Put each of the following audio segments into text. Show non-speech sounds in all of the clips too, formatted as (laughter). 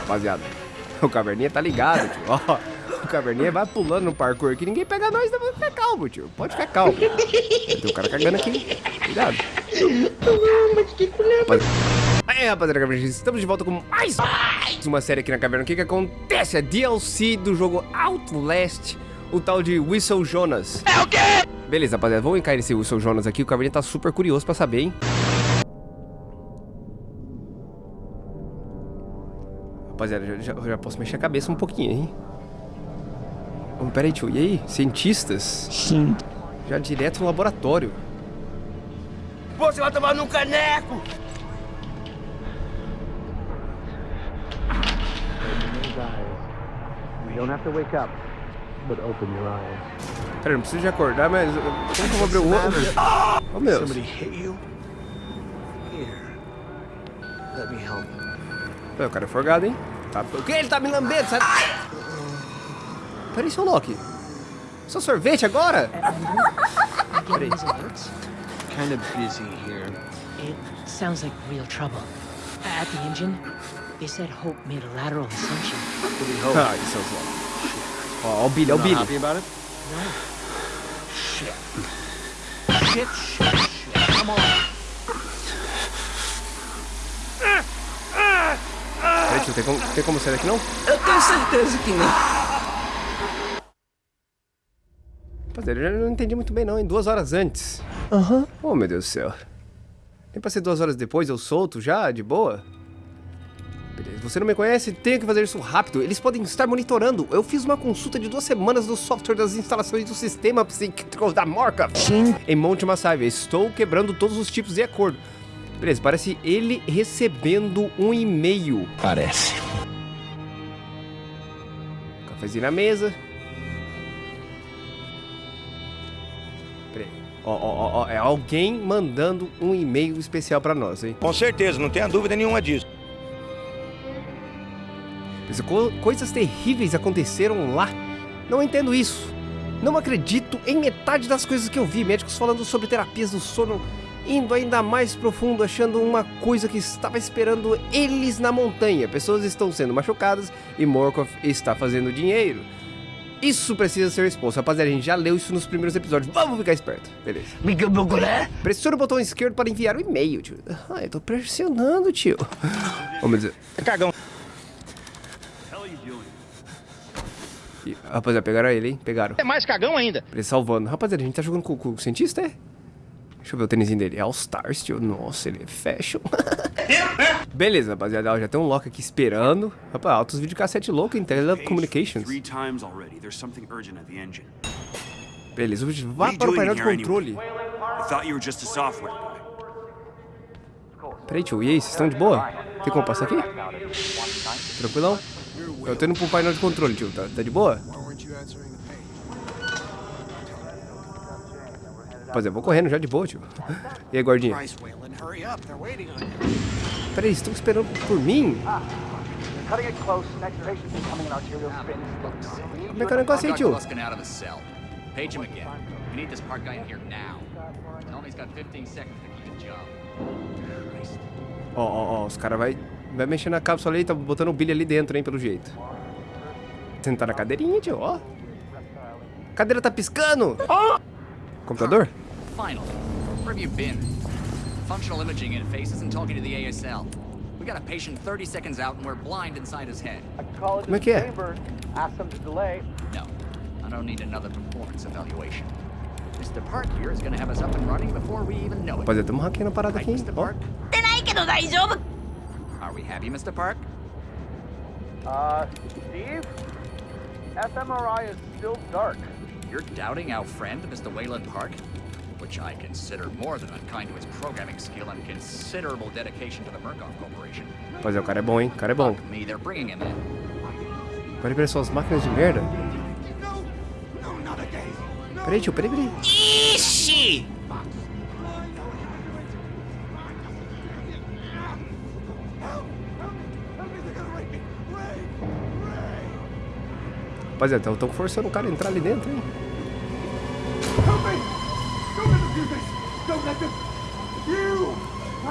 Rapaziada, (laughs) o caverninha tá ligado, tio. Ó, o caverninha vai pulando no parkour aqui. Ninguém pega nós, não. Fica calmo, tio. Pode ficar calmo. Tem um cara cagando aqui. Cuidado. Aí, rapaziada, caverninha, estamos de volta com mais uma série aqui na caverna. O que que acontece? A DLC do jogo Outlast, o tal de Whistle Jonas. É o quê? Beleza, rapaziada, vamos encarar esse Whistle Jonas aqui. O caverninha tá super curioso pra saber, hein? Rapaziada, já, já, já posso mexer a cabeça um pouquinho, hein? Oh, peraí, tio. E aí? Cientistas? Sim. Já direto no laboratório. Você vai tomar num caneco! You don't have to wake up, but open your eyes. Peraí, não preciso de acordar, mas... Como que eu vou abrir o olho? Oh, meu Deus. Somebody hit you? Here. Let me help. Pô, o cara é forgado, hein? Tá... O que? Ele tá me lambendo, sabe? Peraí, seu Loki. Seu sorvete agora? Peraí. Kind of busy here. It sounds like real trouble. At the engine, they said Hope made a lateral ascension. What we hope? Ah, isso é o Loki. Ó, ó o Billy, ó o Billy. happy about it? Shit. Shit, shit, shit. Come on. Tem como, tem como sair daqui não? Eu tenho certeza que não. Rapaziada, eu já não entendi muito bem não, em duas horas antes. Uh huh. Oh, meu Deus do céu. Nem pra ser duas horas depois, eu solto já, de boa? Beleza, você não me conhece? Tenho que fazer isso rápido. Eles podem estar monitorando. Eu fiz uma consulta de duas semanas do software das instalações do sistema psíquico da Morca. Sim. Em Monte Massaiva. Estou quebrando todos os tipos de acordo. Beleza, parece ele recebendo um e-mail. Parece. Cafezinho na mesa. Peraí. Ó, ó, ó, ó, é alguém mandando um e-mail especial pra nós, hein? Com certeza, não tenha dúvida nenhuma disso. Mas co- coisas terríveis aconteceram lá. Não entendo isso. Não acredito em metade das coisas que eu vi. Médicos falando sobre terapias do sono, indo ainda mais profundo, achando uma coisa que estava esperando eles na montanha. Pessoas estão sendo machucadas e Morkov está fazendo dinheiro. Isso precisa ser exposto. Rapaziada, a gente já leu isso nos primeiros episódios. Vamos ficar esperto. Beleza. Pressiona o botão esquerdo para enviar o e-mail, tio. Ah, eu tô pressionando, tio. Vamos dizer. É cagão. Ih, Rapaziada, pegaram ele, hein? Pegaram. É mais cagão ainda. Ele salvando. Rapaziada, a gente tá jogando com, com o cientista, é? Deixa eu ver o tênisinho dele. É All Stars, tio. Nossa, ele é fashion. (laughs) Beleza, rapaziada. ó, Já tem um Loki aqui esperando. Rapaz, altos videocassete louco em Telecommunications. Engine. Beleza, vá para o painel in de controle. anyway? I thought you were just a software guy. Peraí, tio. E aí, vocês estão de boa? Tem como passar aqui? Tranquilão? Eu tô indo pro painel de controle, tio. Tá, tá de boa? Rapaziada, eu vou correndo já de boa, tio. E aí, gordinha? Peraí, estão esperando por mim? Spin. Como é que é o negócio aí, tio? Gluskin out of the cell. Page him again. We need this park guy in here now. Tell him he's got 15 seconds to keep the job. Christ. Ó, ó, ó, os caras vai, vai mexer na cápsula ali, tá botando o Billy ali dentro, hein, pelo jeito. Sentar na cadeirinha, tio, ó. A cadeira tá piscando. Computador? Finally. Where have you been? Functional imaging interface isn't talking to the ASL. We got a patient 30 seconds out and we're blind inside his head. Como é que é? Ask them to delay. No, I don't need another performance evaluation. Mr. Park here is gonna have us up and running before we even know it. Rapaziada, tamo hackeando a parada Right, aqui, hein? Mr. Ó. Park? Are we happy, Mr. Park? Uh, Steve? fMRI is still dark. You're doubting our friend, Mr. Wayland Park? Which I consider more than unkind to his programming skill and considerable dedication to the Murkoff Corporation. Rapaziada, o cara é bom, hein? O cara é bom. Me, they're bringing him in. Peraí, peraí, são as máquinas de merda. Peraí, tio, peraí, peraí. Ixi! Rapaziada, estão forçando o cara a entrar ali dentro, hein?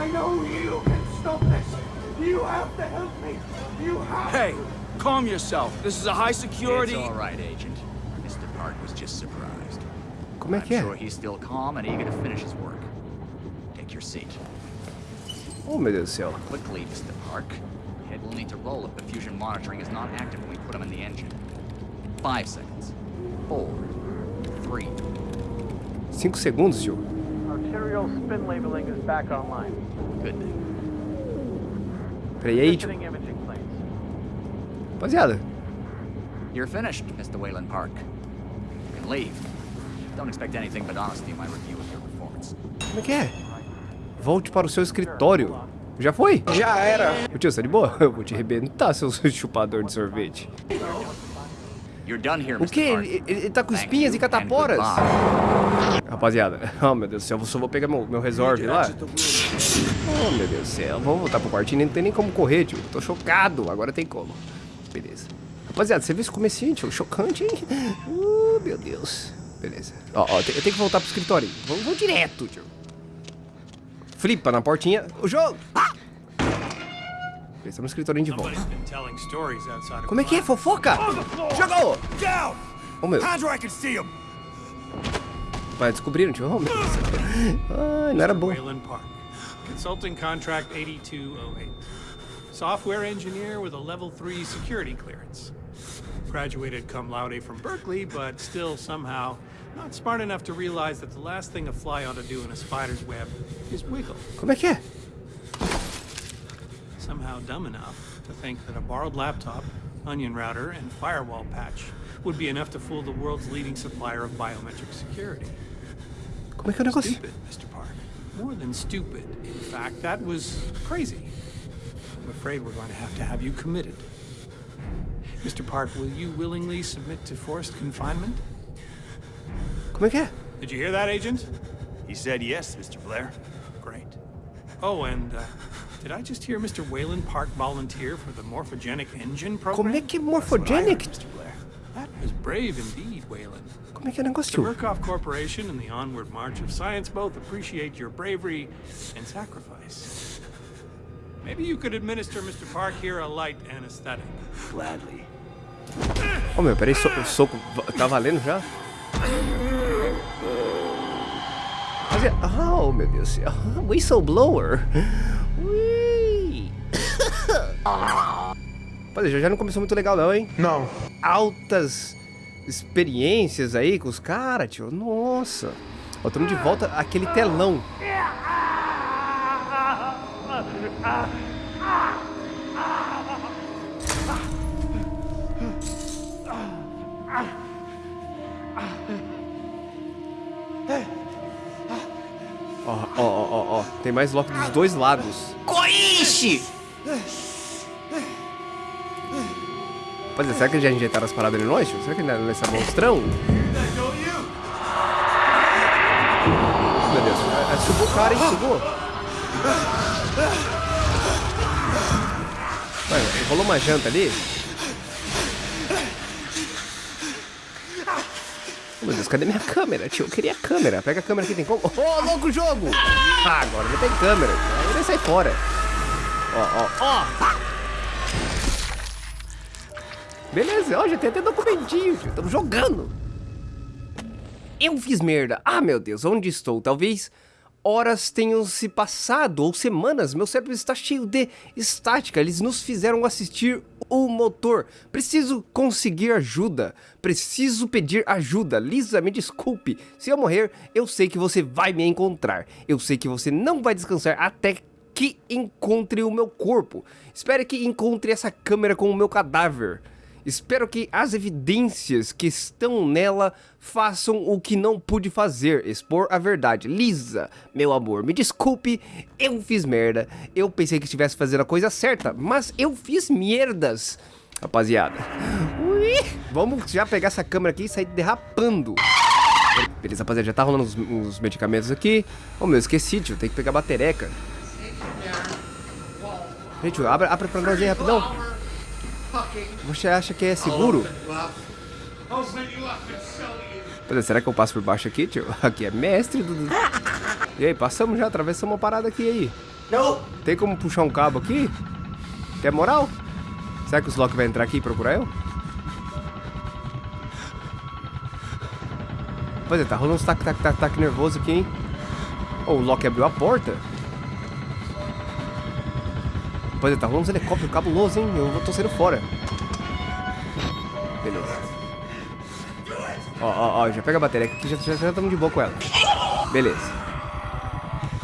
I know you can stop this! You have to help me. You have Hey, calm yourself. This is a high security. It's all right, Agent. Mr. Park was just surprised. Como é I'm que sure he's still calm and eager to finish his work. Take your seat. Oh, meu Deus do céu. Quickly, Mr. Park. Head will need to roll if the fusion monitoring is not active when we put him in the engine. Five seconds. Four. Three. Cinco segundos, tio. Arterial spin labeling is back online. Good thing. Peraí aí, planes. Rapaziada. You're finished, Mr. Wayland Park. You can leave. Don't expect anything but honesty in my review of your performance. Como é que é? Volte para o seu escritório. Já foi? Já era. Ô tio, você tá de boa? (laughs) Eu vou te arrebentar, seu (laughs) chupador de sorvete. O quê? Park. Ele, ele- tá com espinhas e cataporas? Rapaziada, (laughs) oh meu Deus do céu, eu só vou pegar meu, meu resolve lá. Oh meu Deus do céu, vamos voltar pro quartinho, não tem nem como correr, tio. Tô chocado, agora tem como. Beleza. Rapaziada, você viu esse comecinho, tio? Chocante, hein? Uh, meu Deus. Beleza. Ó, ó, eu tenho que voltar pro escritório. Vamos, vamos direto, tio. Flipa na portinha. O jogo! Estamos no escritório de volta. Como é que é? Fofoca? Jogou! Down! Oh meu, vai descobriram, tio. Oh meu. Ai, não era bom. Consulting contract 8208. Software engineer with a level 3 security clearance. Graduated cum laude from Berkeley, but still somehow not smart enough to realize that the last thing a fly ought to do in a spider's web is wiggle. Como é que é? Somehow dumb enough to think that a borrowed laptop, onion router, and firewall patch would be enough to fool the world's leading supplier of biometric security. Como é que é o negócio? Stupid, Mr. Park. More than stupid. In fact, that was crazy. I'm afraid we're going to have to have you committed. Mr. Park, will you willingly submit to forced confinement? Como é que é? Did you hear that, Agent? He said yes, Mr. Blair. Great. Oh, and uh, did I just hear Mr. Wayland Park volunteer for the morphogenic engine program? Como é que é That's what I heard, morphogenic? Mr. Blair. That was brave indeed, Wayland. Como é que é o negócio, The tio? Murkoff Corporation and the Onward March of Science both appreciate your bravery and sacrifice. Maybe you could administer Mr. Park here a light anesthetic. Gladly. Ô meu, peraí, so, soco. Tá valendo já? Fazia... Ah, oh meu Deus do céu. Whistleblower. (coughs) Rapaziada, já, já não começou muito legal não, hein? Não. Altas experiências aí com os caras, tio. Nossa. Ó, estamos de volta àquele telão. Ó, ó, ó, ó, ó. Tem mais Loki dos dois lados. Coiche! Rapaziada, será que já injetaram as paradas em nós, tio? Será que ainda nessa monstrão? Meu Deus, é, é, sugou o cara, hein? Sugou. Vai, rolou uma janta ali. Oh, meu Deus, cadê minha câmera, tio? Eu queria a câmera. Pega a câmera aqui, tem como? Ô, louco jogo! Ah, agora não tem câmera. Aí vai sair fora. Ó, ó, ó. Beleza, ó, já tem até documentinho, tio. Estamos jogando. Eu fiz merda. Ah, meu Deus, onde estou? Talvez horas tenham se passado, ou semanas. Meu cérebro está cheio de estática. Eles nos fizeram assistir o motor. Preciso conseguir ajuda. Preciso pedir ajuda. Lisa, me desculpe. Se eu morrer, eu sei que você vai me encontrar. Eu sei que você não vai descansar até que encontre o meu corpo. Espere que encontre essa câmera com o meu cadáver. Espero que as evidências que estão nela façam o que não pude fazer, expor a verdade. Lisa, meu amor, me desculpe, eu fiz merda. Eu pensei que estivesse fazendo a coisa certa, mas eu fiz merdas. Rapaziada, ui, vamos já pegar essa câmera aqui e sair derrapando. Beleza, rapaziada, já tá rolando os, os medicamentos aqui. Oh, meu, esqueci, tio, tem que pegar a batereca. Gente, abre, abre pra nós aí rapidão. Você acha que é seguro? É, será que eu passo por baixo aqui, tio? (laughs) Aqui é mestre do... E aí, passamos já, atravessamos uma parada aqui aí. Não! Tem como puxar um cabo aqui? Quer moral? Será que o Slock vai entrar aqui e procurar eu? Pois é, tá rolando uns tac, tac, tac, tac nervoso aqui, hein? Oh, o Loki abriu a porta. Pois é, tá rolando uns helicópteros cabulosos, hein? Eu tô saindo fora. Beleza. Ó, ó, ó, já pega a bateria aqui, já estamos de boa com ela. Beleza.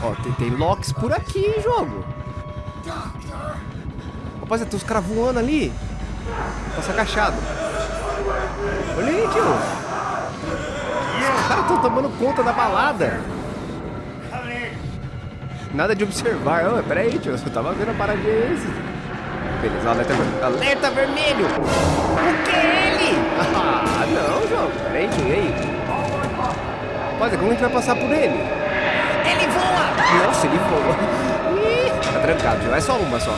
Ó, tem, tem locks por aqui em jogo. Rapaziada, tem uns caras voando ali. Passa agachado. Olha aí, tio. Os caras estão tomando conta da balada. Nada de observar. Oh, pera aí, tio. Eu tava vendo a paradinha aí. Beleza, alerta, ver... alerta vermelho. O que é ele? Ah, não, jogo. Pera aí, tio. E aí? Rapaziada, como a gente vai passar por ele? Ele voa! Nossa, ele voa. Tá trancado, tio. É só uma só.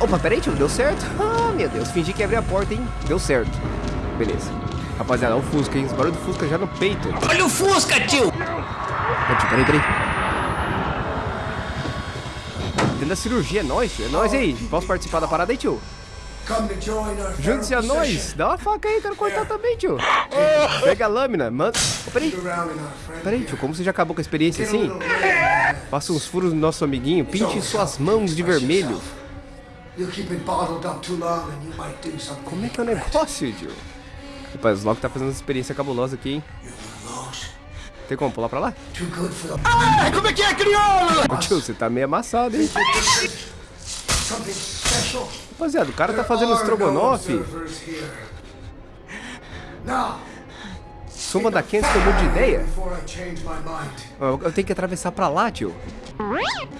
Opa, pera aí, tio. Deu certo? (laughs) Ah, meu Deus. Fingi que ia abrir a porta, hein? Deu certo. Beleza. Rapaziada, olha o Fusca, hein? Os barulhos do Fusca já no peito. Olha o Fusca, tio, peraí, peraí. Tendo a cirurgia, é nóis. É nóis aí. Posso participar da parada aí, tio? Junte-se a nós. Dá uma faca aí, quero cortar também, tio. Pega a lâmina, manda. Oh, peraí. Peraí, tio, como você já acabou com a experiência assim? Faça uns furos no nosso amiguinho. Pinte suas mãos de vermelho. Como é que é o negócio, tio? Rapaz, o Loki tá fazendo uma experiência cabulosa aqui, hein? Tem como pular pra lá? Ah, como é que é, crioulo? Ô, tio, você tá meio amassado, hein? Rapaziada, o cara tá fazendo estrogonofe. Suma da Kent mudo de ideia. Eu, tenho que atravessar pra lá, tio.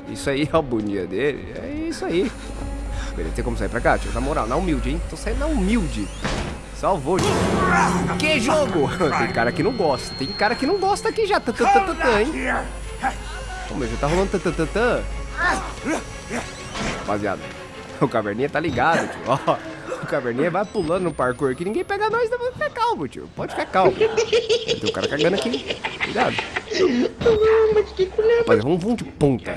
Isso aí é o boninha dele. É isso aí. Tem como sair pra cá, tio? Na moral, na humilde, hein? Tô saindo na humilde. Salvou, tio. Que jogo? (laughs) Tem cara que não gosta. Tem cara que não gosta aqui já. Tatatã, hein? Pô, meu, já tá rolando tatatã. Rapaziada, (laughs) o caverninha tá ligado, tio. Ó, o caverninha vai pulando no parkour aqui. Ninguém pega nós, não. Fica calmo, tio. Pode ficar calmo. Tem um cara cagando aqui. Cuidado. Rapaziada, vamos, vamos de ponta.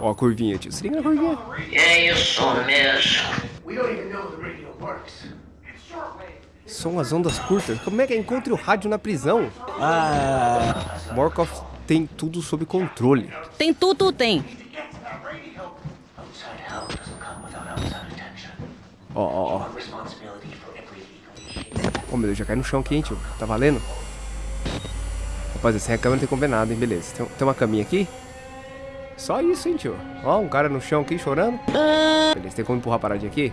Ó a curvinha, tio. Se liga na curvinha. É isso mesmo. São as ondas curtas. Como é que encontre o rádio na prisão? Ah. Morkov tem tudo sob controle. Tem tudo, tem. Ó, ó, ó. Oh, meu Deus, já cai no chão aqui, hein, tio. Tá valendo? Rapaziada, sem a câmera não tem como ver nada, hein? Beleza. Tem, tem uma caminha aqui? Só isso, hein, tio. Ó, um cara no chão aqui chorando. Beleza, tem como empurrar a paradinha aqui?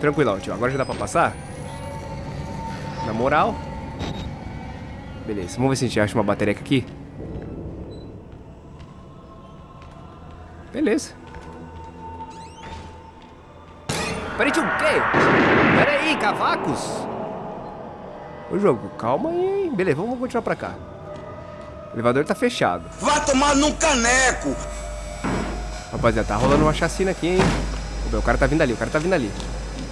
Tranquilão, tio. Agora já dá pra passar? Na moral. Beleza, vamos ver se a gente acha uma bateria aqui. Beleza. Peraí, tio, o quê? Peraí, cavacos. Ô jogo, calma aí? Beleza, vamos continuar pra cá. O elevador tá fechado. Vai tomar num caneco! Rapaziada, tá rolando uma chacina aqui, hein? O cara tá vindo ali, o cara tá vindo ali.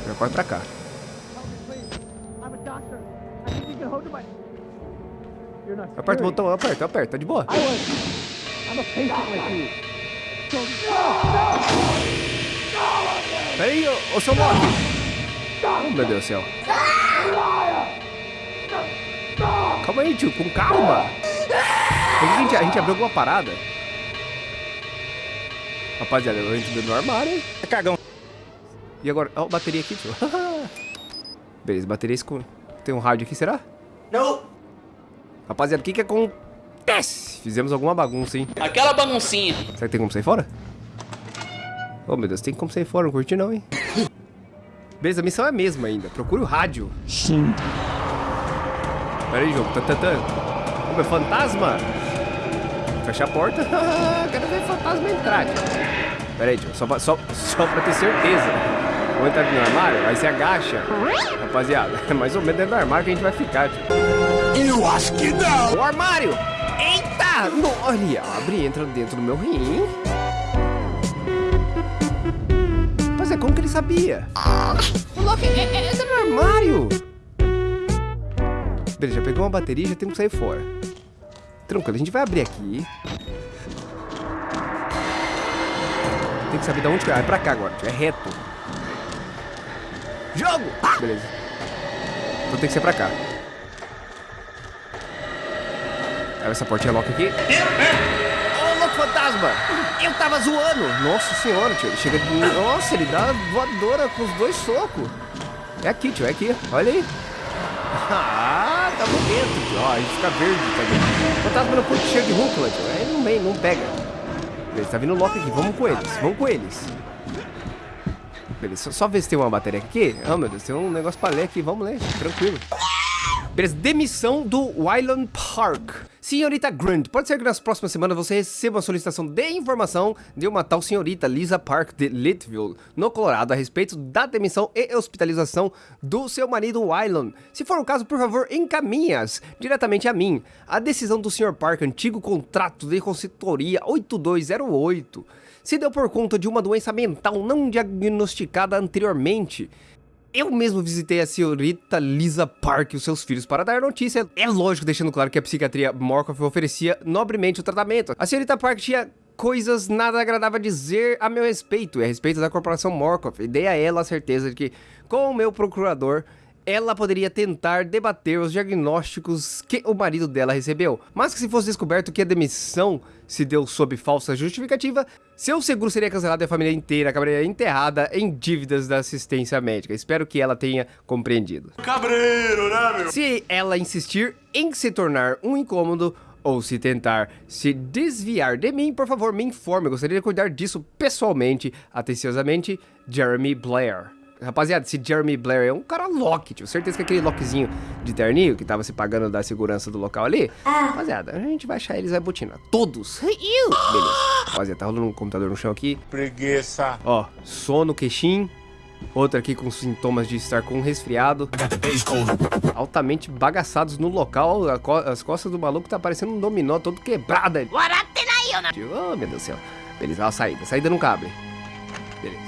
Já corre pra cá. Aperta o botão, aperta, aperta, tá de boa. Peraí, ô, ô seu Loki. Oh, meu Deus do céu. Calma aí, tio, com calma. A gente, a gente abriu alguma parada? Rapaziada, a gente deu no armário, hein? É cagão. E agora? Ó, bateria aqui, tio. (laughs) Beleza, bateria escura. Tem um rádio aqui, será? Não. Rapaziada, o que que acontece? Fizemos alguma bagunça, hein? Aquela baguncinha. Será que tem como sair fora? Oh, meu Deus, tem como sair fora, não curti não, hein? (laughs) Beleza, a missão é a mesma ainda. Procure o rádio. Sim. Pera aí, jogo. Tá, tá, tá. Ô, meu fantasma! Fecha a porta. (laughs) Quero ver fantasma entrar, tio. Pera aí, tio. Só pra, só, só pra ter certeza. Vamos entrar aqui no armário, aí você agacha. Rapaziada, é (laughs) mais ou menos dentro do armário que a gente vai ficar, tio. Eu acho que não! O armário! Eita! No, olha, abre e entra dentro do meu rim. Mas é como que ele sabia? O Loki é, é, entra no armário! Beleza, já pegou uma bateria e já temos que sair fora. Tranquilo, a gente vai abrir aqui. Tem que saber de onde que é. É pra cá agora. É reto. Jogo! Beleza. Então tem que ser pra cá. Abre essa portinha lock aqui. Ô, louco fantasma! Eu tava zoando! Nossa senhora, tio. Ele chega de... Nossa, ele dá voadora com os dois socos. É aqui, tio. É aqui. Olha aí. Ah, tá bonito, tio. Ó, gente fica verde também. O fantasma não curte cheio de rúcula, tio. Aí não vem, não pega. Beleza, tá vindo o Loki aqui. Vamos com eles. Vamos com eles. Beleza, só, só ver se tem uma bateria aqui. Ah, oh, meu Deus, tem um negócio pra ler aqui. Vamos ler, tranquilo. Beleza, demissão do Wyland Park. Senhorita Grant, pode ser que nas próximas semanas você receba uma solicitação de informação de uma tal senhorita Lisa Park de Litville, no Colorado, a respeito da demissão e hospitalização do seu marido Wyland. Se for o caso, por favor, encaminhe-as diretamente a mim. A decisão do Sr. Park, antigo contrato de consultoria 8208, se deu por conta de uma doença mental não diagnosticada anteriormente. Eu mesmo visitei a senhorita Lisa Park e os seus filhos para dar notícia. É lógico, deixando claro que a psiquiatria Morkoff oferecia nobremente o tratamento. A senhorita Park tinha coisas nada agradável a dizer a meu respeito e a respeito da corporação Morkoff. E dei a ela a certeza de que, com o meu procurador, ela poderia tentar debater os diagnósticos que o marido dela recebeu, mas que se fosse descoberto que a demissão se deu sob falsa justificativa, seu seguro seria cancelado e a família inteira acabaria enterrada em dívidas da assistência médica. Espero que ela tenha compreendido. Cabreiro, né, meu? Se ela insistir em se tornar um incômodo, ou se tentar se desviar de mim, por favor, me informe. Eu gostaria de cuidar disso pessoalmente, atenciosamente, Jeremy Blair. Rapaziada, esse Jeremy Blair é um cara Loki, tio. Certeza que aquele Lokizinho de terninho que tava se pagando da segurança do local ali. Rapaziada, a gente vai achar eles vai botina. Todos. Beleza. Rapaziada, tá rolando um computador no chão aqui. Preguiça. Ó, sono, queixinho. Outro aqui com sintomas de estar com um resfriado. Altamente bagaçados no local. As costas do maluco tá parecendo um dominó todo quebrado. Tio, oh, meu Deus do céu. Beleza, ó, a saída. Saída não cabe. Beleza.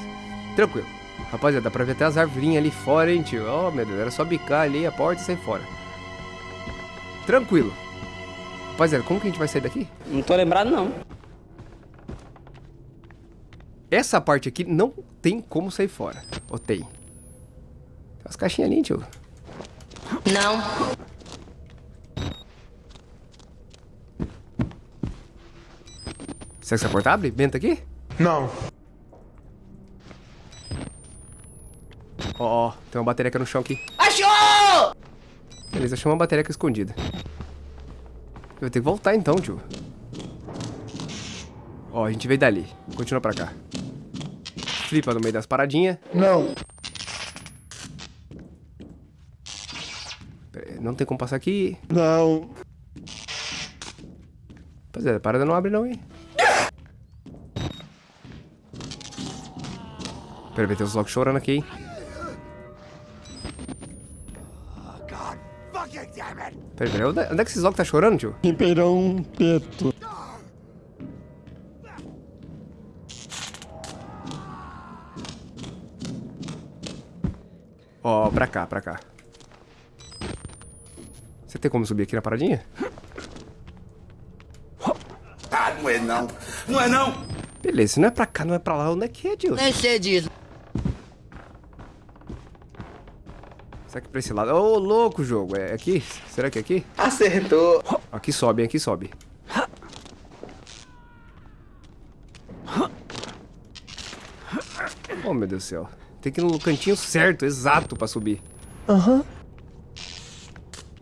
Tranquilo. Rapaziada, dá pra ver até as arvorinhas ali fora, hein, tio? Oh, meu Deus, era só bicar ali a porta e sair fora. Tranquilo. Rapaziada, como que a gente vai sair daqui? Não tô lembrado, não. Essa parte aqui não tem como sair fora. Ou tem? Tem as caixinhas ali, tio. Não. Será que essa porta abre? Benta aqui? Não. Ó, ó, tem uma bateria no chão aqui. Achou! Beleza, achou uma bateria escondida. Eu vou ter que voltar então, tio. Ó, a gente veio dali. Continua pra cá. Flipa no meio das paradinhas. Não. Pera aí, Não tem como passar aqui. Não. Rapaziada, a parada não abre não, hein? Pera aí, tem uns locos chorando aqui, hein? Peraí, peraí, onde onde é que esses locos tá chorando, tio? Ribeirão Preto. Ó, pra cá, pra cá. Você tem como subir aqui na paradinha? Ah, não é não. Não é não. Beleza, se não é pra cá, não é pra lá, onde é que é, tio? Nem sei disso. Será que é pra esse lado? Ô, louco, jogo. É aqui? Será que é aqui? Acertou. Aqui sobe, hein? Aqui sobe. Oh, meu Deus do céu. Tem que ir no cantinho certo, exato, pra subir. Aham.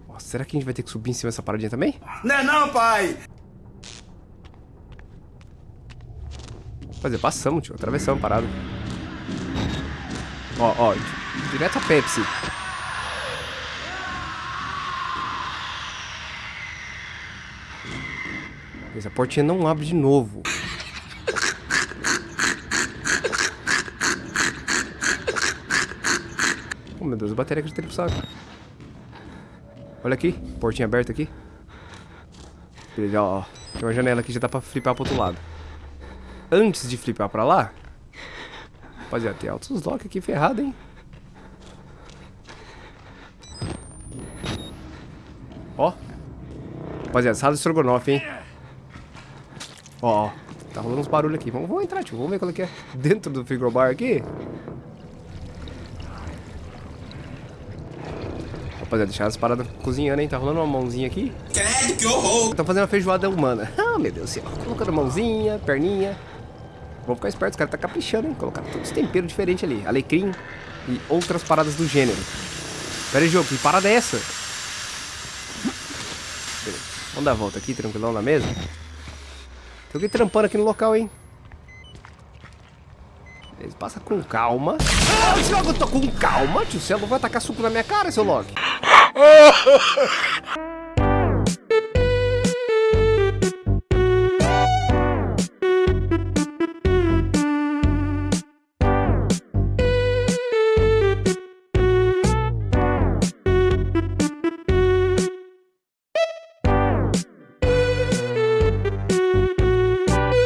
Nossa, será que a gente vai ter que subir em cima dessa paradinha também? Não é não, pai. Fazer, passamos, tio. Atravessamos a parada. Ó, ó. Direto a Pepsi. Essa portinha não abre de novo. Oh, meu Deus, a bateria que eu tenho pro. Olha aqui, portinha aberta aqui. Beleza, ó, ó. Tem uma janela aqui, já dá pra flipar pro outro lado. Antes de flipar pra lá... Rapaziada, tem altos lock aqui ferrado, hein? Rapaziada, sala de estrogonofe, hein? Ó. Tá rolando uns barulhos aqui. Vamos, vamos entrar, tio. Vamos ver qual é que é. Dentro do frigobar aqui. Rapaziada, deixar as paradas cozinhando, hein? Tá rolando uma mãozinha aqui. Credo, que horror! Estão fazendo uma feijoada humana. (laughs) Ah, meu Deus do céu. Colocando mãozinha, perninha. Vamos ficar esperto, os caras tá caprichando, hein? Colocaram todos os temperos diferentes ali. Alecrim e outras paradas do gênero. Pera aí, jogo, que parada é essa? Beleza. Vamos dar a volta aqui, tranquilão na mesa. Alguém trampando aqui no local, hein? Beleza, passa com calma. Ah, eu tô com calma, tio. Você não vai atacar suco na minha cara, seu Loki. (laughs)